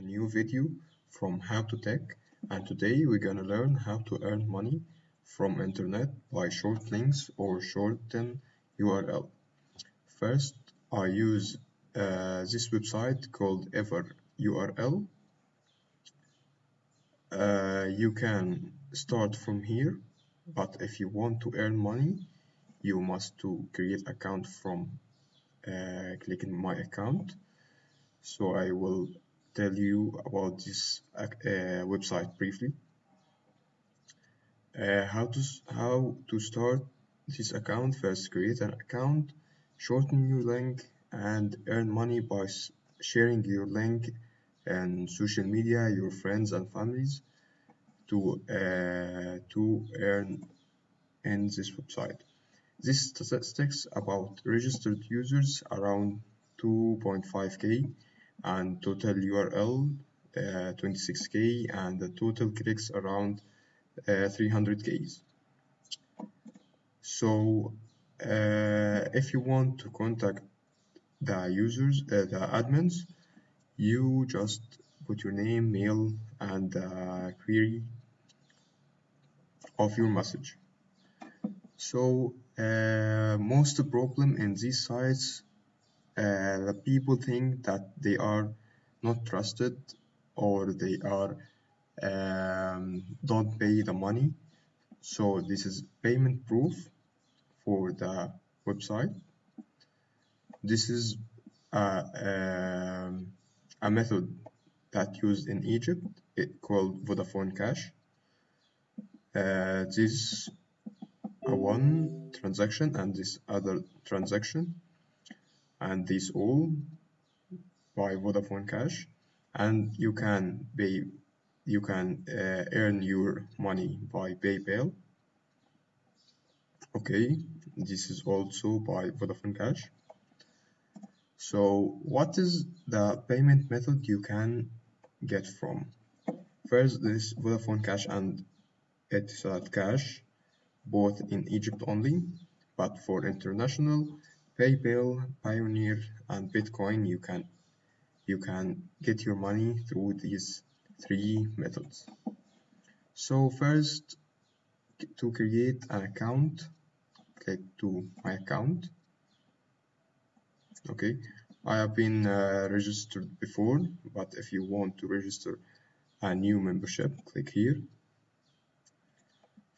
a new video from How to Tech and today we're gonna learn how to earn money from internet by short links or shorten URL. First I use uh, this website called Ever URL. Uh, you can start from here but if you want to earn money you must to create account from uh, clicking my account so I will tell you about this uh, website briefly. Uh, how to how to start this account? First, create an account, shorten your link, and earn money by sharing your link and social media, your friends and families to uh, to earn in this website. This statistics about registered users around 2.5k and total URL uh, 26k and the total clicks around uh, 300k. So uh, if you want to contact the users, uh, the admins, you just put your name, mail, and the query of your message. So uh, most problem in these sites uh, the people think that they are not trusted or they are um, don't pay the money. So this is payment proof for the website. This is a, um, a method that used in Egypt. It called Vodafone Cash. Uh, this a one transaction and this other transaction and these all by Vodafone Cash. And you can pay you can uh, earn your money by PayPal. Okay this is also by Vodafone Cash. So what is the payment method you can get from? First this Vodafone Cash and Etisalat Cash both in Egypt only but for international PayPal, Payoneer, and Bitcoin, you can you can get your money through these three methods. So first, to create an account, click to my account. Okay, I have been uh, registered before, but if you want to register a new membership, click here.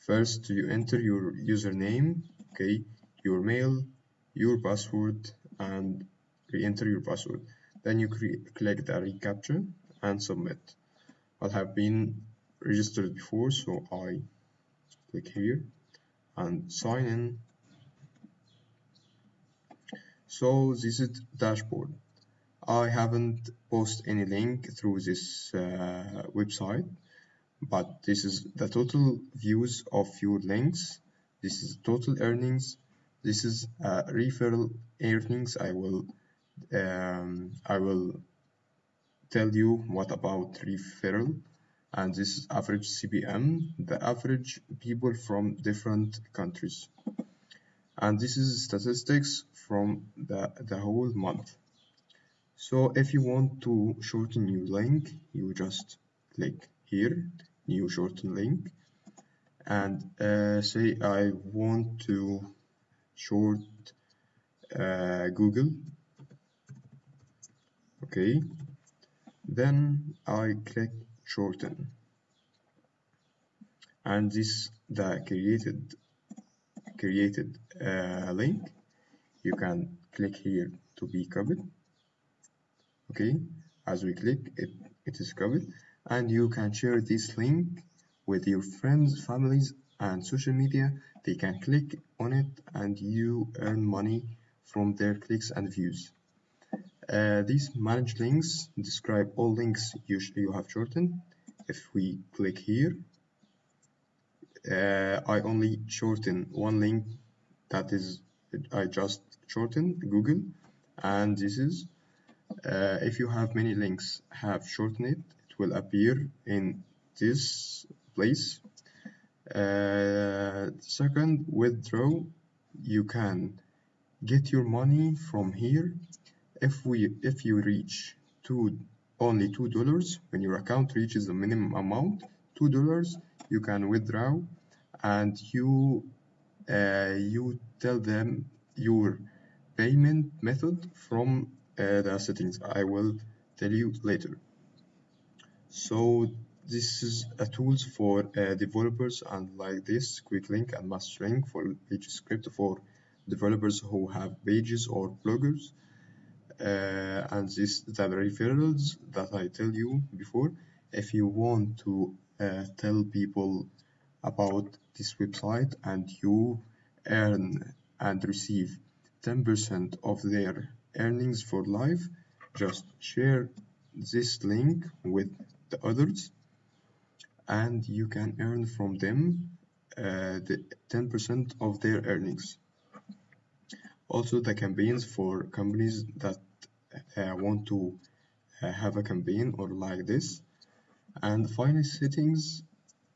First, you enter your username, okay, your mail, your password and re-enter your password. Then you click the reCAPTCHA and submit. I have been registered before so I click here and sign in. So this is dashboard. I haven't posted any link through this uh, website but this is the total views of your links. This is total earnings this is uh, referral earnings. I will um, I will tell you what about referral. And this is average CPM the average people from different countries. And this is statistics from the, the whole month. So if you want to shorten your link you just click here new shorten link. And uh, say I want to short uh, Google. Okay. Then I click shorten. And this the created created uh, link you can click here to be copied okay. As we click it it is copied and you can share this link with your friends families and social media they can click on it and you earn money from their clicks and views. Uh, these managed links describe all links you, you have shortened. If we click here uh, I only shorten one link that is I just shorten Google and this is uh, if you have many links have shortened it it will appear in this place. Uh, second withdraw. You can get your money from here if we if you reach two only two dollars. When your account reaches the minimum amount two dollars you can withdraw and you uh, you tell them your payment method from uh, the settings. I will tell you later. So this is a tools for uh, developers and like this quick link and mastering for PageScript for developers who have pages or bloggers. Uh, and this the referrals that I tell you before. If you want to uh, tell people about this website and you earn and receive 10% of their earnings for life just share this link with the others and you can earn from them uh, the 10% of their earnings. Also the campaigns for companies that uh, want to uh, have a campaign or like this. And finally, settings.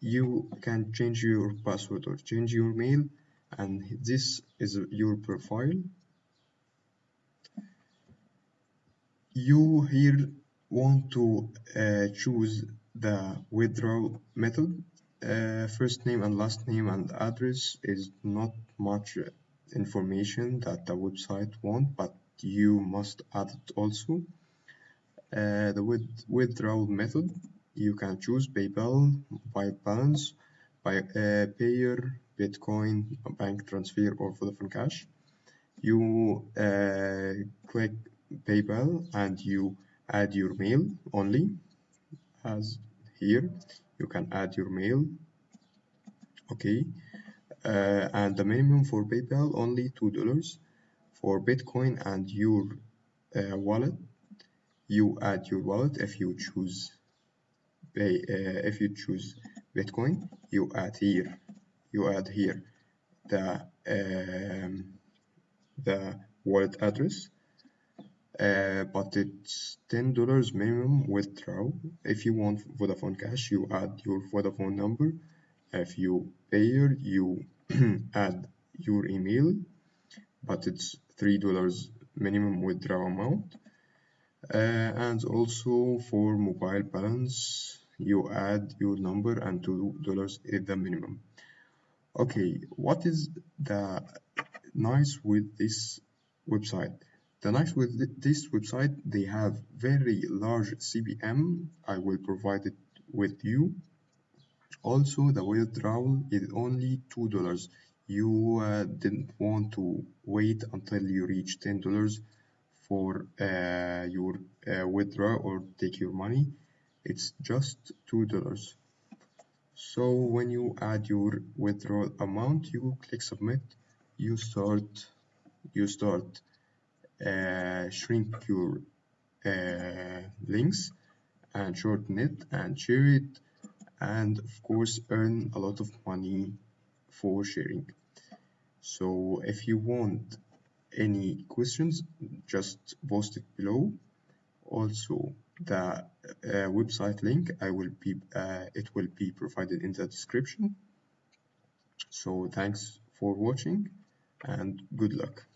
You can change your password or change your mail and this is your profile. You here want to uh, choose the withdrawal method uh, first name and last name and address is not much information that the website want but you must add it also uh, the with withdrawal method you can choose PayPal, by balance, by uh, Payeer, Bitcoin, bank transfer, or Vodafone Cash. You uh, click PayPal and you add your mail only, as here. You can add your mail. Okay, uh, and the minimum for PayPal only two dollars. For Bitcoin and your uh, wallet, you add your wallet if you choose pay uh, if you choose Bitcoin you add here you add here the um, the wallet address uh, but it's ten dollars minimum withdrawal. If you want Vodafone Cash you add your Vodafone number. If you Payeer you add your email. But it's three dollars minimum withdrawal amount. Uh, and also for mobile balance you add your number and two dollars is the minimum. Okay what is the nice with this website the nice with this website they have very large CPM I will provide it with you. Also the withdrawal is only two dollars. You uh, didn't want to wait until you reach ten dollars for uh, your uh, withdraw or take your money. It's just two dollars. So when you add your withdrawal amount you click submit. You start you start shrink your uh, links and shorten it and share it and of course earn a lot of money for sharing. So if you want any questions just post it below. Also the uh, website link I will be uh, it will be provided in the description. So thanks for watching and good luck